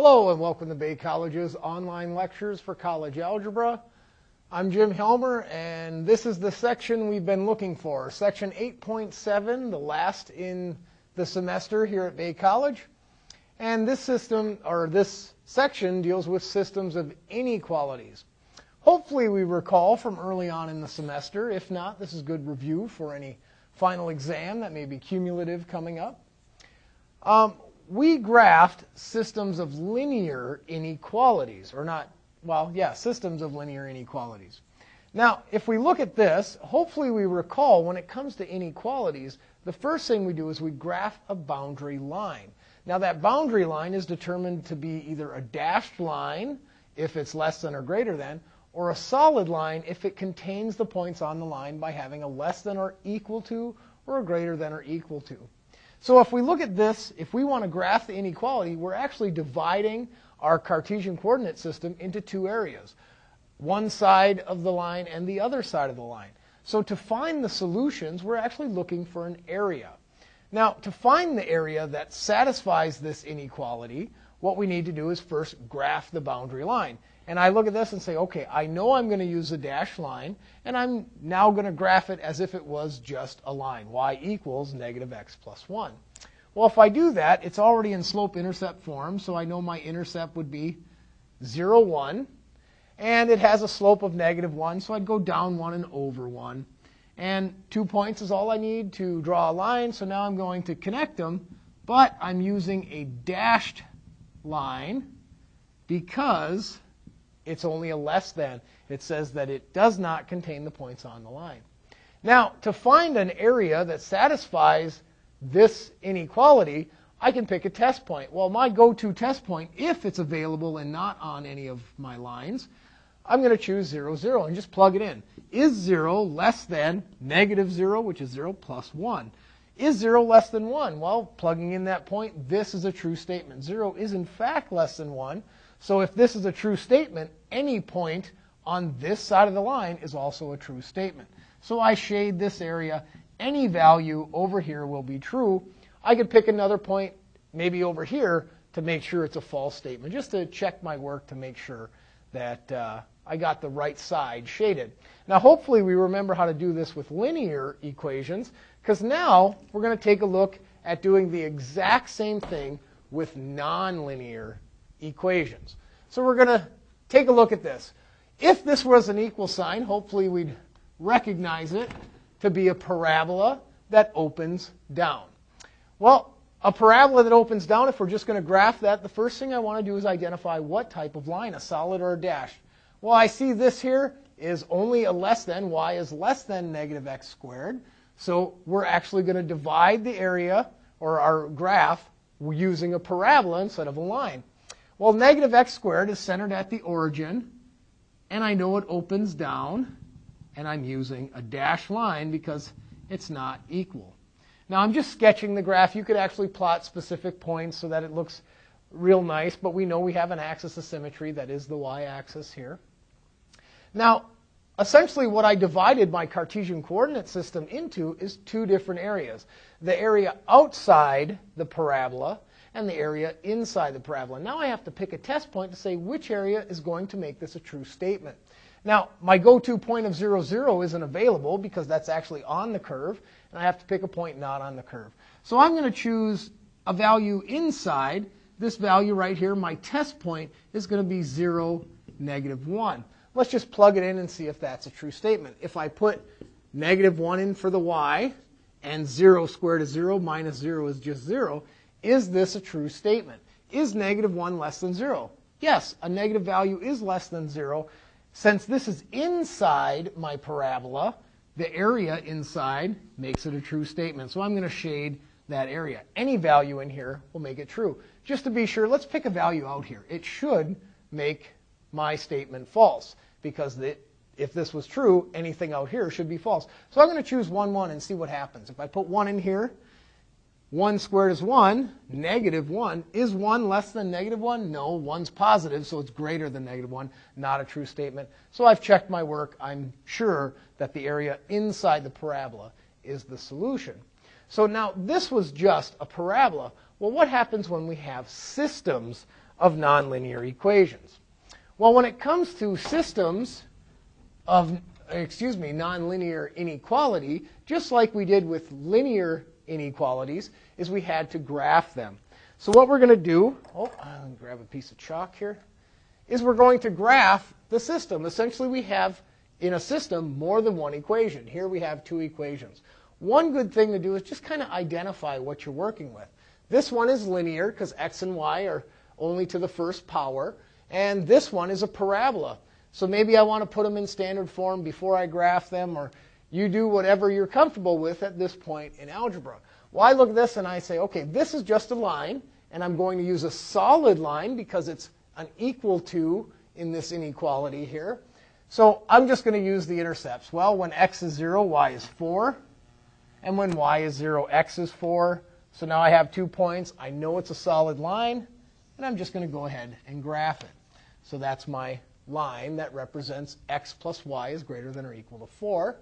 Hello and welcome to Bay College's online lectures for college algebra. I'm Jim Helmer and this is the section we've been looking for, section 8.7, the last in the semester here at Bay College. And this system, or this section, deals with systems of inequalities. Hopefully we recall from early on in the semester. If not, this is good review for any final exam that may be cumulative coming up. Um, we graphed systems of linear inequalities, or not, well, yeah, systems of linear inequalities. Now, if we look at this, hopefully we recall when it comes to inequalities, the first thing we do is we graph a boundary line. Now, that boundary line is determined to be either a dashed line, if it's less than or greater than, or a solid line if it contains the points on the line by having a less than or equal to or a greater than or equal to. So if we look at this, if we want to graph the inequality, we're actually dividing our Cartesian coordinate system into two areas, one side of the line and the other side of the line. So to find the solutions, we're actually looking for an area. Now, to find the area that satisfies this inequality, what we need to do is first graph the boundary line. And I look at this and say, okay, I know I'm going to use a dashed line, and I'm now going to graph it as if it was just a line, y equals negative x plus 1. Well, if I do that, it's already in slope-intercept form, so I know my intercept would be 0, 1. And it has a slope of negative 1, so I'd go down 1 and over 1. And two points is all I need to draw a line, so now I'm going to connect them, but I'm using a dashed line because it's only a less than. It says that it does not contain the points on the line. Now, to find an area that satisfies this inequality, I can pick a test point. Well, my go-to test point, if it's available and not on any of my lines, I'm going to choose 0, 0 and just plug it in. Is 0 less than negative 0, which is 0 plus 1? Is 0 less than 1? Well, plugging in that point, this is a true statement. 0 is in fact less than 1, so if this is a true statement, any point on this side of the line is also a true statement. So I shade this area. Any value over here will be true. I could pick another point, maybe over here, to make sure it's a false statement, just to check my work to make sure that uh, I got the right side shaded. Now, hopefully we remember how to do this with linear equations, because now we're going to take a look at doing the exact same thing with nonlinear equations. So we're going to take a look at this. If this was an equal sign, hopefully we'd recognize it to be a parabola that opens down. Well, a parabola that opens down, if we're just going to graph that, the first thing I want to do is identify what type of line, a solid or a dash. Well, I see this here is only a less than, y is less than negative x squared. So we're actually going to divide the area, or our graph, using a parabola instead of a line. Well, negative x squared is centered at the origin, and I know it opens down, and I'm using a dashed line because it's not equal. Now, I'm just sketching the graph. You could actually plot specific points so that it looks real nice, but we know we have an axis of symmetry that is the y-axis here. Now, essentially what I divided my Cartesian coordinate system into is two different areas. The area outside the parabola and the area inside the parabola. Now I have to pick a test point to say which area is going to make this a true statement. Now, my go-to point of 0, 0 isn't available because that's actually on the curve, and I have to pick a point not on the curve. So I'm going to choose a value inside. This value right here, my test point, is going to be 0, negative 1. Let's just plug it in and see if that's a true statement. If I put negative 1 in for the y, and 0 squared is 0, minus 0 is just 0, is this a true statement? Is negative 1 less than 0? Yes, a negative value is less than 0. Since this is inside my parabola, the area inside makes it a true statement. So I'm going to shade that area. Any value in here will make it true. Just to be sure, let's pick a value out here. It should make my statement false because if this was true, anything out here should be false. So I'm going to choose 1, 1 and see what happens. If I put 1 in here, 1 squared is 1. Negative 1. Is 1 less than negative 1? No, 1's positive, so it's greater than negative 1. Not a true statement. So I've checked my work. I'm sure that the area inside the parabola is the solution. So now this was just a parabola. Well, what happens when we have systems of nonlinear equations. Well, when it comes to systems of, excuse me, nonlinear inequality, just like we did with linear inequalities, is we had to graph them. So what we're going to do, oh, I'll grab a piece of chalk here, is we're going to graph the system. Essentially, we have in a system more than one equation. Here we have two equations. One good thing to do is just kind of identify what you're working with. This one is linear because x and y are only to the first power. And this one is a parabola. So maybe I want to put them in standard form before I graph them, or you do whatever you're comfortable with at this point in algebra. Well, I look at this and I say, okay, this is just a line, and I'm going to use a solid line because it's an equal to in this inequality here. So I'm just going to use the intercepts. Well, when x is 0, y is 4. And when y is 0, x is 4. So now I have two points. I know it's a solid line. And I'm just going to go ahead and graph it. So that's my line that represents x plus y is greater than or equal to 4.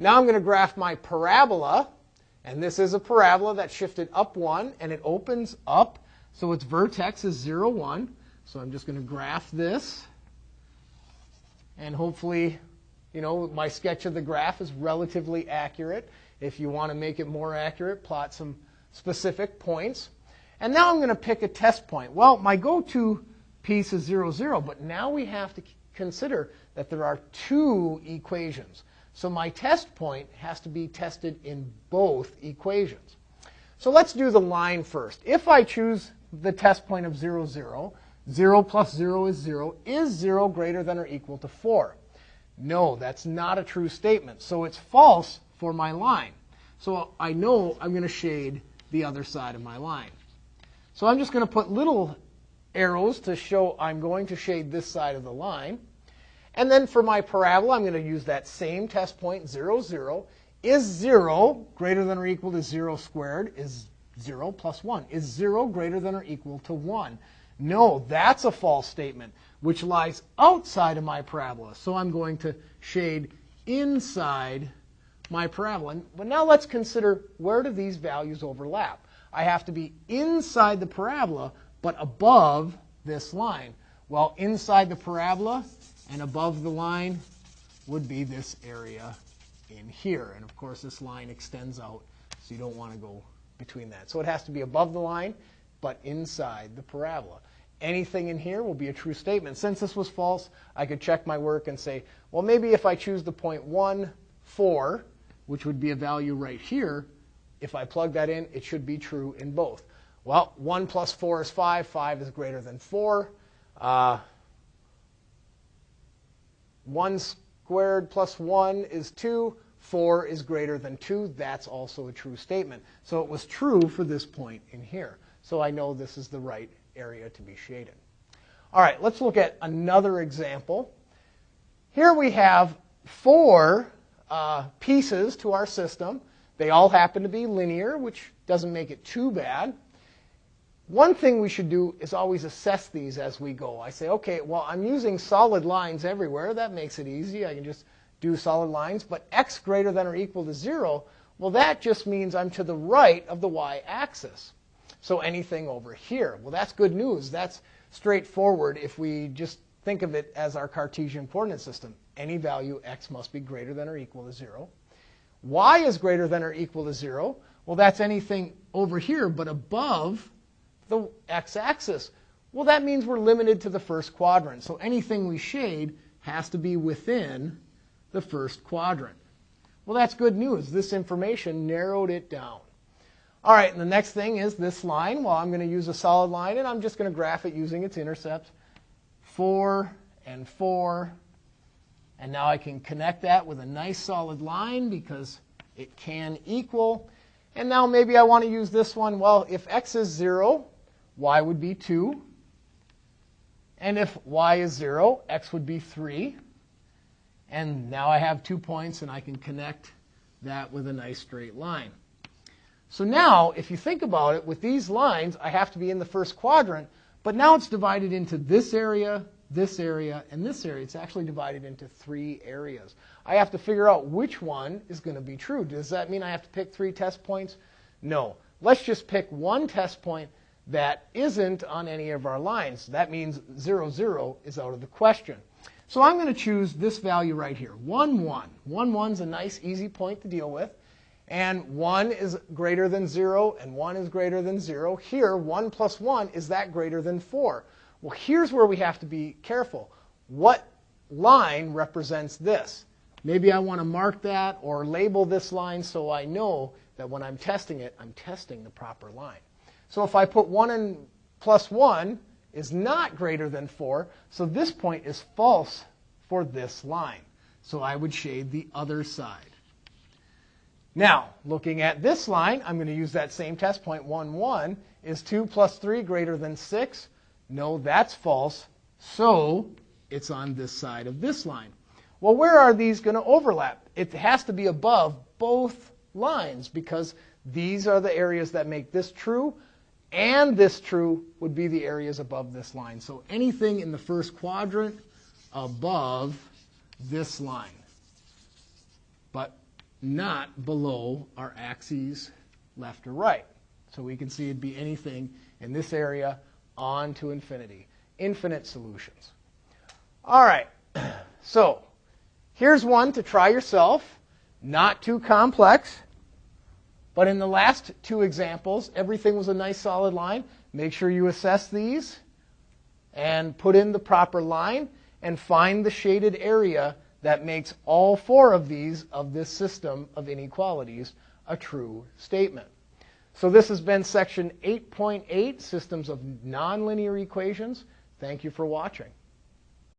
Now I'm going to graph my parabola. And this is a parabola that shifted up 1. And it opens up. So its vertex is 0, 1. So I'm just going to graph this. And hopefully, you know, my sketch of the graph is relatively accurate. If you want to make it more accurate, plot some specific points. And now I'm going to pick a test point. Well, my go-to piece is 0, 0, but now we have to consider that there are two equations. So my test point has to be tested in both equations. So let's do the line first. If I choose the test point of 0, 0, 0 plus 0 is 0. Is 0 greater than or equal to 4? No, that's not a true statement. So it's false for my line. So I know I'm going to shade the other side of my line. So I'm just going to put little arrows to show I'm going to shade this side of the line. And then for my parabola, I'm going to use that same test point, 0, 0. Is 0 greater than or equal to 0 squared? Is 0 plus 1? Is 0 greater than or equal to 1? No, that's a false statement, which lies outside of my parabola. So I'm going to shade inside my parabola. But now let's consider where do these values overlap? I have to be inside the parabola, but above this line. Well, inside the parabola and above the line would be this area in here. And of course, this line extends out, so you don't want to go between that. So it has to be above the line, but inside the parabola anything in here will be a true statement. Since this was false, I could check my work and say, well, maybe if I choose the point 1, 4, which would be a value right here, if I plug that in, it should be true in both. Well, 1 plus 4 is 5. 5 is greater than 4. Uh, 1 squared plus 1 is 2. 4 is greater than 2. That's also a true statement. So it was true for this point in here. So I know this is the right area to be shaded. All right, let's look at another example. Here we have four uh, pieces to our system. They all happen to be linear, which doesn't make it too bad. One thing we should do is always assess these as we go. I say, okay, well, I'm using solid lines everywhere. That makes it easy. I can just do solid lines. But x greater than or equal to 0, well, that just means I'm to the right of the y-axis. So anything over here. Well, that's good news. That's straightforward if we just think of it as our Cartesian coordinate system. Any value x must be greater than or equal to 0. y is greater than or equal to 0. Well, that's anything over here but above the x-axis. Well, that means we're limited to the first quadrant. So anything we shade has to be within the first quadrant. Well, that's good news. This information narrowed it down. All right, and the next thing is this line. Well, I'm going to use a solid line, and I'm just going to graph it using its intercepts. 4 and 4. And now I can connect that with a nice solid line because it can equal. And now maybe I want to use this one. Well, if x is 0, y would be 2. And if y is 0, x would be 3. And now I have two points, and I can connect that with a nice straight line. So now, if you think about it, with these lines, I have to be in the first quadrant, but now it's divided into this area, this area, and this area. It's actually divided into three areas. I have to figure out which one is going to be true. Does that mean I have to pick three test points? No. Let's just pick one test point that isn't on any of our lines. That means 0, 0 is out of the question. So I'm going to choose this value right here, 1, 1. 1, 1 is a nice, easy point to deal with. And 1 is greater than 0, and 1 is greater than 0. Here, 1 plus 1, is that greater than 4? Well, here's where we have to be careful. What line represents this? Maybe I want to mark that or label this line so I know that when I'm testing it, I'm testing the proper line. So if I put 1 and plus 1 is not greater than 4, so this point is false for this line. So I would shade the other side. Now, looking at this line, I'm going to use that same test point, 1, 1. Is 2 plus 3 greater than 6? No, that's false. So it's on this side of this line. Well, where are these going to overlap? It has to be above both lines because these are the areas that make this true, and this true would be the areas above this line. So anything in the first quadrant above this line, but not below our axes left or right. So we can see it'd be anything in this area on to infinity. Infinite solutions. All right, so here's one to try yourself. Not too complex. But in the last two examples, everything was a nice solid line. Make sure you assess these and put in the proper line and find the shaded area that makes all four of these of this system of inequalities a true statement. So this has been section 8.8, Systems of Nonlinear Equations. Thank you for watching.